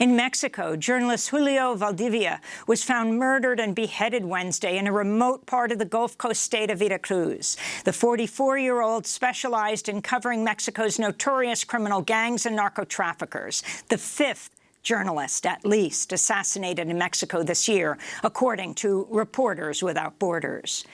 In Mexico, journalist Julio Valdivia was found murdered and beheaded Wednesday in a remote part of the Gulf Coast state of Veracruz. The 44-year-old specialized in covering Mexico's notorious criminal gangs and narco-traffickers, the fifth journalist, at least, assassinated in Mexico this year, according to Reporters Without Borders.